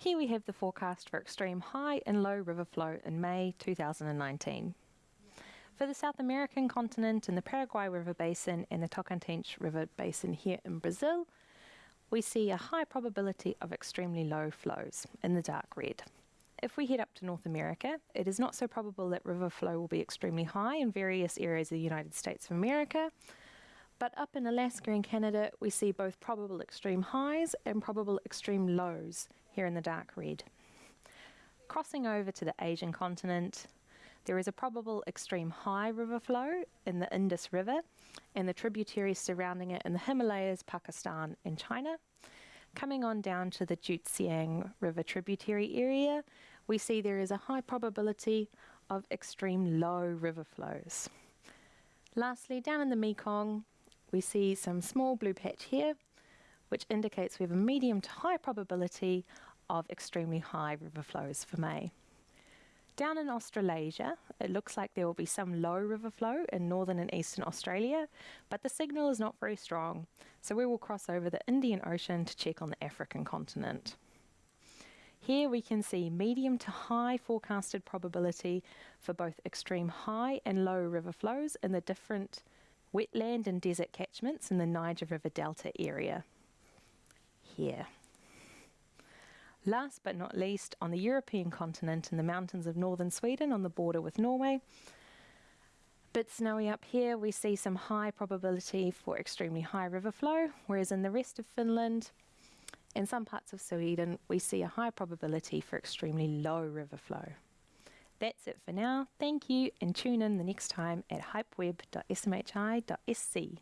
Here we have the forecast for extreme high and low river flow in May 2019. For the South American continent and the Paraguay River Basin and the Tocantins River Basin here in Brazil, we see a high probability of extremely low flows in the dark red. If we head up to North America, it is not so probable that river flow will be extremely high in various areas of the United States of America, but up in Alaska and Canada, we see both probable extreme highs and probable extreme lows here in the dark red. Crossing over to the Asian continent, there is a probable extreme high river flow in the Indus River and the tributaries surrounding it in the Himalayas, Pakistan, and China. Coming on down to the Zhujiang River tributary area, we see there is a high probability of extreme low river flows. Lastly, down in the Mekong, we see some small blue patch here, which indicates we have a medium to high probability of extremely high river flows for May. Down in Australasia, it looks like there will be some low river flow in northern and eastern Australia, but the signal is not very strong, so we will cross over the Indian Ocean to check on the African continent. Here we can see medium to high forecasted probability for both extreme high and low river flows in the different wetland and desert catchments in the Niger River Delta area. Here. Last but not least, on the European continent in the mountains of northern Sweden on the border with Norway, bit snowy up here, we see some high probability for extremely high river flow, whereas in the rest of Finland and some parts of Sweden, we see a high probability for extremely low river flow. That's it for now. Thank you and tune in the next time at hypeweb.smhi.se.